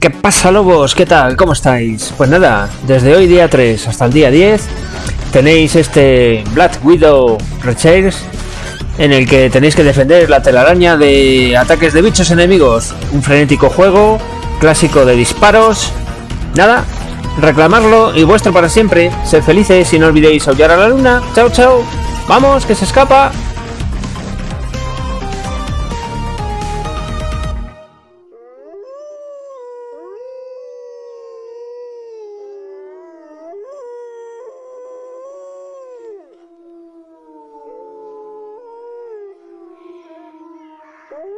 ¿Qué pasa lobos? ¿Qué tal? ¿Cómo estáis? Pues nada, desde hoy día 3 hasta el día 10 tenéis este Black Widow Rechairs en el que tenéis que defender la telaraña de ataques de bichos enemigos. Un frenético juego, clásico de disparos. Nada, reclamarlo y vuestro para siempre. Sed felices y no olvidéis aullar a la luna. Chao, chao. Vamos, que se escapa. Ooh.